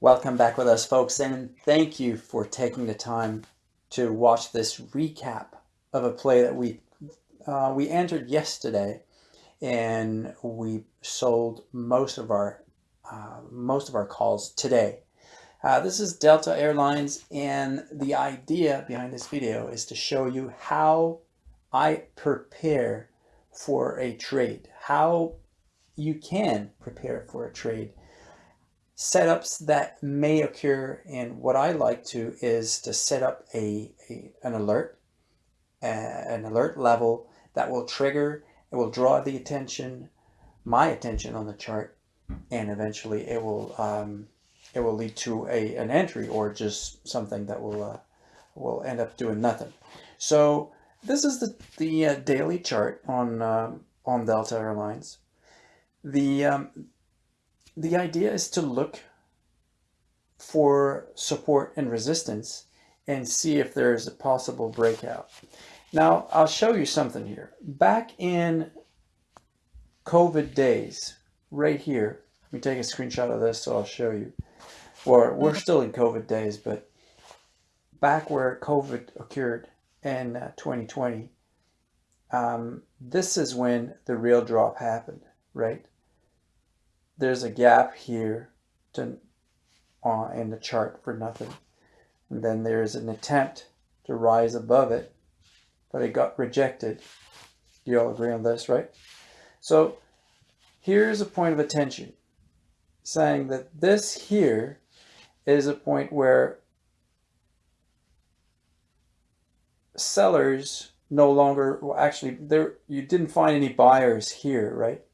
Welcome back with us, folks, and thank you for taking the time to watch this recap of a play that we uh, we entered yesterday, and we sold most of our uh, most of our calls today. Uh, this is Delta Airlines, and the idea behind this video is to show you how I prepare for a trade, how you can prepare for a trade setups that may occur and what I like to is to set up a, a an alert uh, an alert level that will trigger it will draw the attention my attention on the chart and eventually it will um, it will lead to a an entry or just something that will uh, will end up doing nothing. So this is the the uh, daily chart on um, on Delta Airlines. The um, the idea is to look for support and resistance and see if there's a possible breakout. Now, I'll show you something here. Back in COVID days, right here, let me take a screenshot of this so I'll show you. Or we're still in COVID days, but back where COVID occurred in uh, 2020, um, this is when the real drop happened, right? There's a gap here to, uh, in the chart for nothing. And then there's an attempt to rise above it, but it got rejected. You all agree on this, right? So here's a point of attention saying that this here is a point where sellers no longer well actually there you didn't find any buyers here right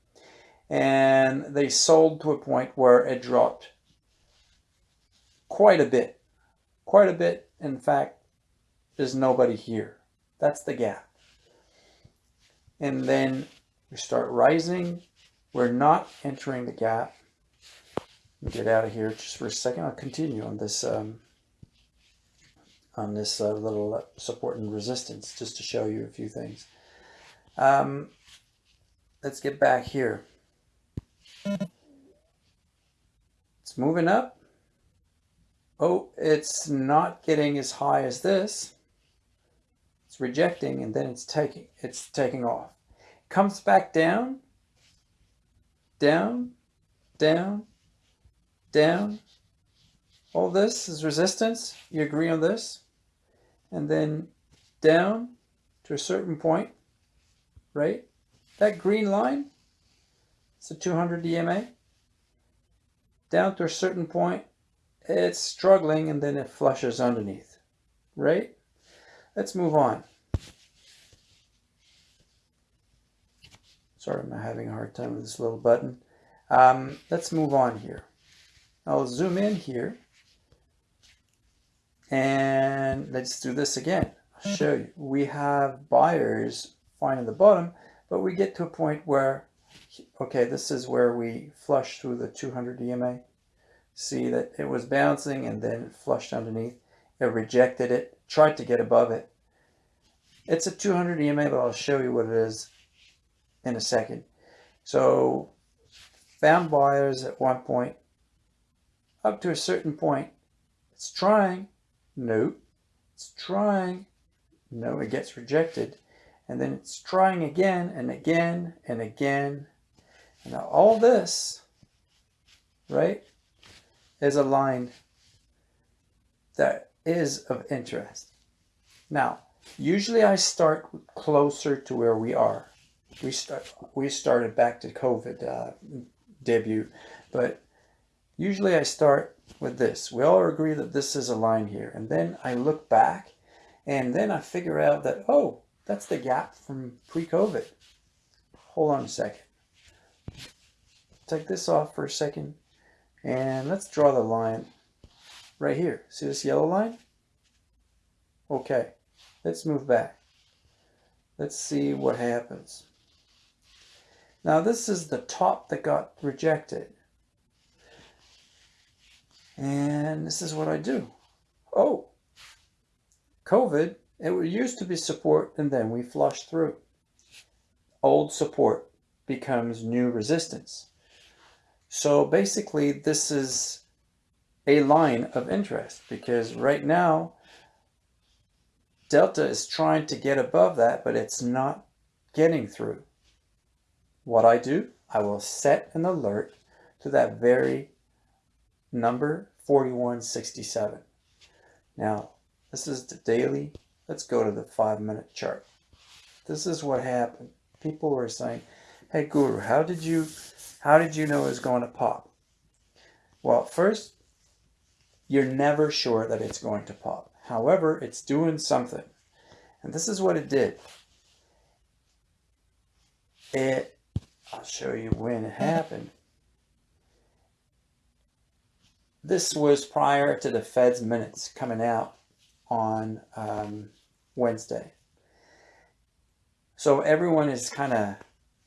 and they sold to a point where it dropped quite a bit. Quite a bit. In fact, there's nobody here. That's the gap. And then we start rising. We're not entering the gap. Get out of here just for a second. I'll continue on this um, on this uh, little uh, support and resistance just to show you a few things. Um, let's get back here. It's moving up. Oh, it's not getting as high as this. It's rejecting and then it's taking it's taking off. Comes back down, down, down, down. All this is resistance. You agree on this? And then down to a certain point, right? That green line, it's a 200 EMA. Down to a certain point, it's struggling and then it flushes underneath, right? Let's move on. Sorry, I'm having a hard time with this little button. Um, let's move on here. I'll zoom in here and let's do this again. I'll show you. We have buyers finding the bottom, but we get to a point where okay, this is where we flush through the 200 EMA. See that it was bouncing and then flushed underneath. It rejected it, tried to get above it. It's a 200 EMA, but I'll show you what it is in a second. So found buyers at one point, up to a certain point. It's trying, no. It's trying, no, it gets rejected. And then it's trying again and again and again now all this, right, is a line that is of interest. Now, usually I start closer to where we are. We start we started back to COVID uh, debut, but usually I start with this. We all agree that this is a line here, and then I look back, and then I figure out that oh, that's the gap from pre-COVID. Hold on a second take this off for a second and let's draw the line right here. See this yellow line? Okay, let's move back. Let's see what happens. Now this is the top that got rejected. And this is what I do. Oh, COVID, it used to be support and then we flush through. Old support becomes new resistance. So basically this is a line of interest because right now Delta is trying to get above that, but it's not getting through. What I do, I will set an alert to that very number 4167. Now, this is the daily. Let's go to the five minute chart. This is what happened. People were saying, hey Guru, how did you, how did you know it was going to pop? Well, first, you're never sure that it's going to pop. However, it's doing something. And this is what it did. It, I'll show you when it happened. This was prior to the Fed's minutes coming out on um, Wednesday. So everyone is kind of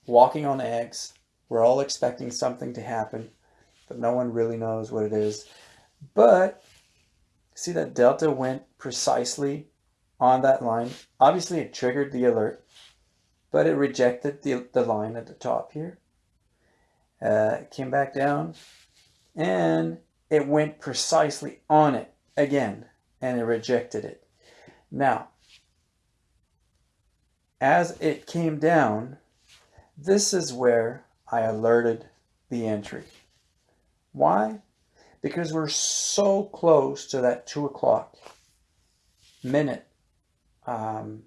walking on eggs. We're all expecting something to happen, but no one really knows what it is. But see that delta went precisely on that line. Obviously it triggered the alert, but it rejected the, the line at the top here. Uh, came back down and it went precisely on it again and it rejected it. Now, as it came down, this is where I alerted the entry. Why? Because we're so close to that two o'clock minute um,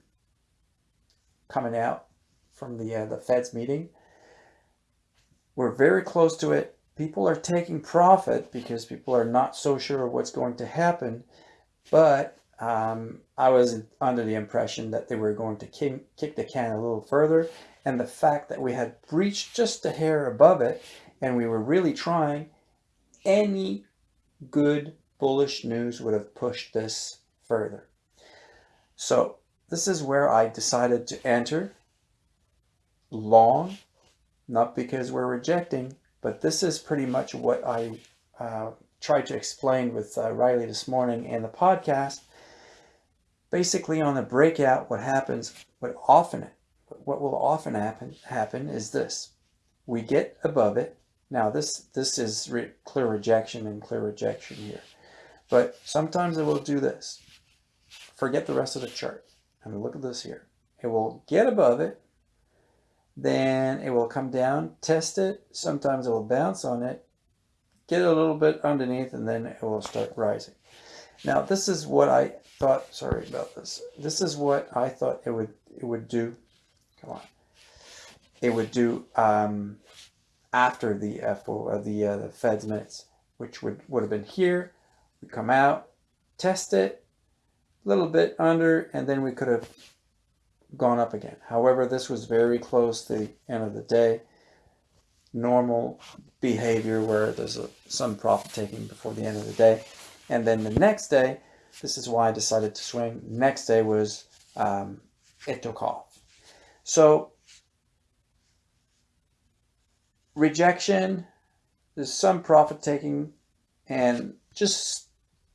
coming out from the uh, the Fed's meeting. We're very close to it. People are taking profit because people are not so sure what's going to happen. But um, I was under the impression that they were going to kick, kick the can a little further. And the fact that we had breached just a hair above it and we were really trying, any good bullish news would have pushed this further. So this is where I decided to enter long, not because we're rejecting, but this is pretty much what I uh, tried to explain with uh, Riley this morning in the podcast. Basically, on the breakout, what happens, what often, what will often happen, happen is this: we get above it. Now, this this is re clear rejection and clear rejection here, but sometimes it will do this. Forget the rest of the chart. I mean, look at this here. It will get above it, then it will come down, test it. Sometimes it will bounce on it, get a little bit underneath and then it will start rising. Now this is what I thought, sorry about this. This is what I thought it would it would do. Come on. It would do um, after the FO, uh, the, uh, the Fed's minutes, which would, would have been here. We come out, test it, a little bit under, and then we could have gone up again. However, this was very close to the end of the day normal behavior where there's a, some profit taking before the end of the day. And then the next day, this is why I decided to swing. Next day was um, it took off. So rejection, there's some profit taking, and just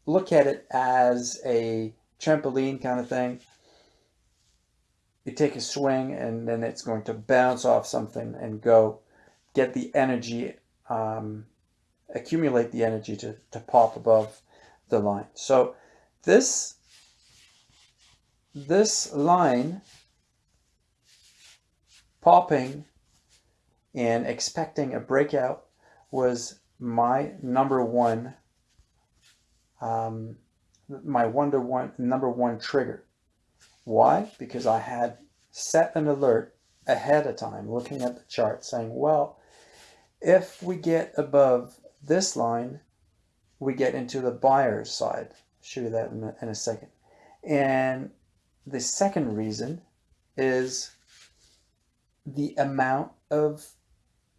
look at it as a trampoline kind of thing. You take a swing and then it's going to bounce off something and go get the energy, um, accumulate the energy to, to pop above the line. So this, this line popping and expecting a breakout was my number one, um, my wonder one number one trigger. Why? Because I had set an alert ahead of time, looking at the chart, saying, well, if we get above this line, we get into the buyer's side. I'll show you that in a, in a second. And the second reason is the amount of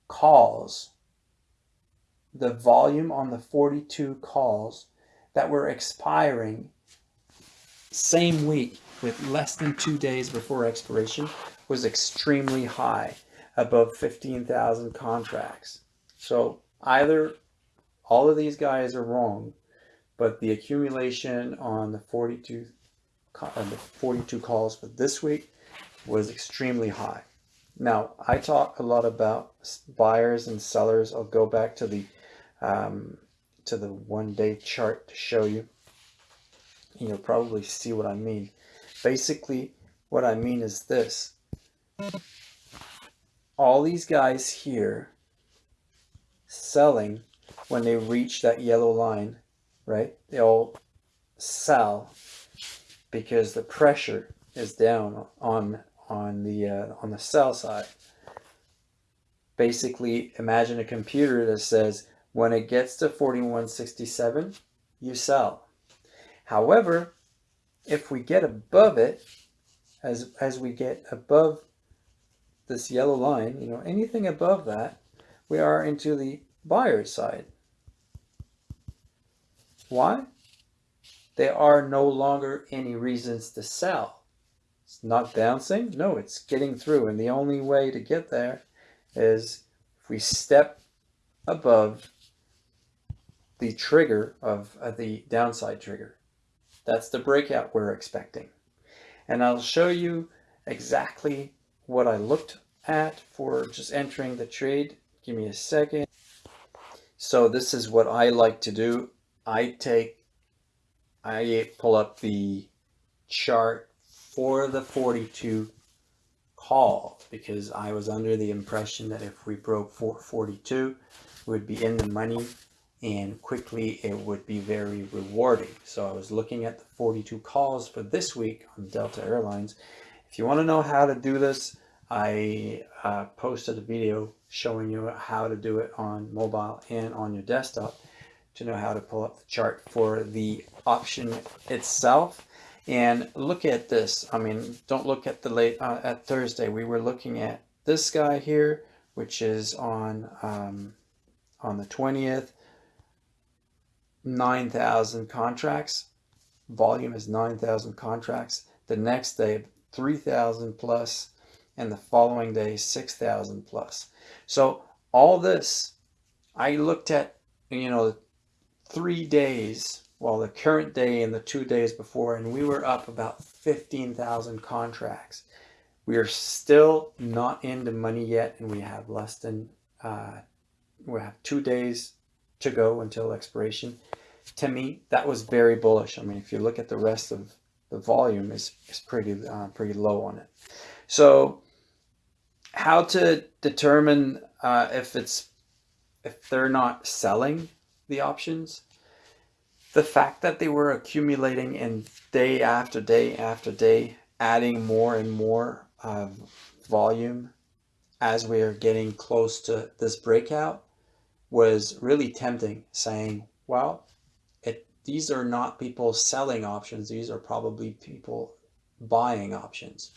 calls, the volume on the 42 calls that were expiring same week with less than two days before expiration was extremely high above 15,000 contracts. So either all of these guys are wrong, but the accumulation on the 42, uh, the 42 calls for this week was extremely high. Now, I talk a lot about buyers and sellers. I'll go back to the um, to the one day chart to show you. You'll probably see what I mean. Basically, what I mean is this. All these guys here selling when they reach that yellow line, right? They all sell because the pressure is down on on the uh, on the sell side. Basically, imagine a computer that says when it gets to 4167, you sell. However, if we get above it, as as we get above this yellow line, you know, anything above that, we are into the buyer's side. Why? There are no longer any reasons to sell. It's not bouncing. No, it's getting through. And the only way to get there is if we step above the trigger of uh, the downside trigger. That's the breakout we're expecting. And I'll show you exactly what I looked at for just entering the trade. Give me a second. So this is what I like to do. I take, I pull up the chart for the 42 call because I was under the impression that if we broke 442, we would be in the money and quickly it would be very rewarding. So I was looking at the 42 calls for this week on Delta Airlines. If you want to know how to do this, I uh, posted a video showing you how to do it on mobile and on your desktop to know how to pull up the chart for the option itself. And look at this. I mean, don't look at the late uh, at Thursday. We were looking at this guy here, which is on um, on the 20th. 9,000 contracts. Volume is 9,000 contracts. The next day, 3,000 plus, and the following day, 6,000 plus. So all this, I looked at, you know, three days well, the current day and the two days before, and we were up about 15,000 contracts. We are still not into money yet, and we have less than, uh, we have two days to go until expiration. To me, that was very bullish. I mean, if you look at the rest of the volume, is is pretty uh, pretty low on it. So, how to determine uh, if it's if they're not selling the options? The fact that they were accumulating and day after day after day, adding more and more uh, volume as we are getting close to this breakout was really tempting saying, well, it, these are not people selling options. These are probably people buying options.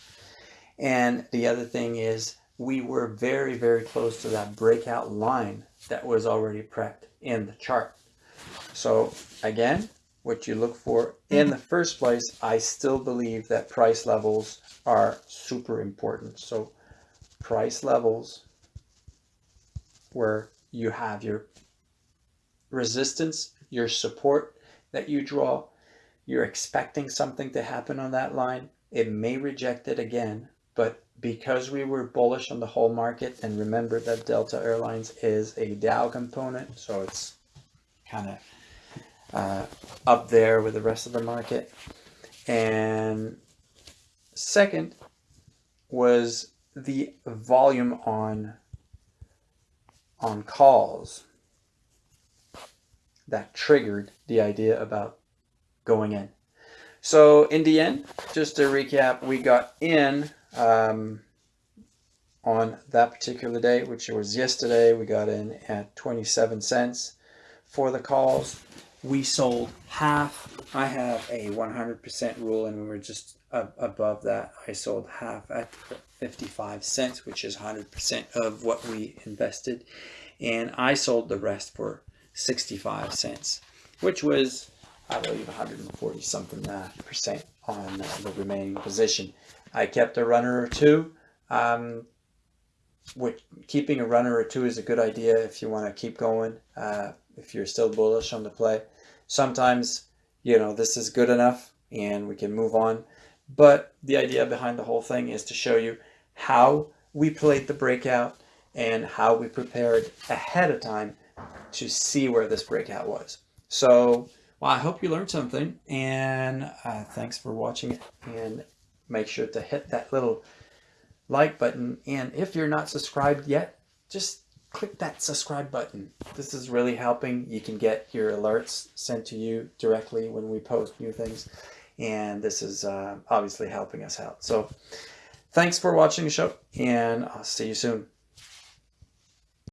And the other thing is we were very, very close to that breakout line that was already prepped in the chart. So again, what you look for in the first place, I still believe that price levels are super important. So price levels where you have your resistance, your support that you draw, you're expecting something to happen on that line. It may reject it again, but because we were bullish on the whole market, and remember that Delta Airlines is a Dow component, so it's kind of uh, up there with the rest of the market. And second was the volume on on calls that triggered the idea about going in. So in the end, just to recap, we got in um, on that particular day, which was yesterday. We got in at 27 cents for the calls we sold half. I have a 100% rule and we were just above that. I sold half at 55 cents, which is 100% of what we invested. And I sold the rest for 65 cents, which was, I believe, 140 something percent on uh, the remaining position. I kept a runner or two. Um, which, keeping a runner or two is a good idea if you want to keep going. Uh, if you're still bullish on the play. Sometimes, you know, this is good enough and we can move on. But the idea behind the whole thing is to show you how we played the breakout and how we prepared ahead of time to see where this breakout was. So well, I hope you learned something and uh, thanks for watching and make sure to hit that little like button. And if you're not subscribed yet, just click that subscribe button. This is really helping. You can get your alerts sent to you directly when we post new things. And this is uh, obviously helping us out. So thanks for watching the show and I'll see you soon.